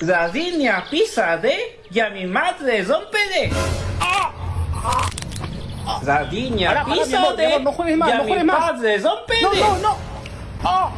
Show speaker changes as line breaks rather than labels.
La línea pisa de y a mi madre rompe de. La línea
Ará,
pisa de
no
y a
no
mi
más.
de.
No, no, no. Ah.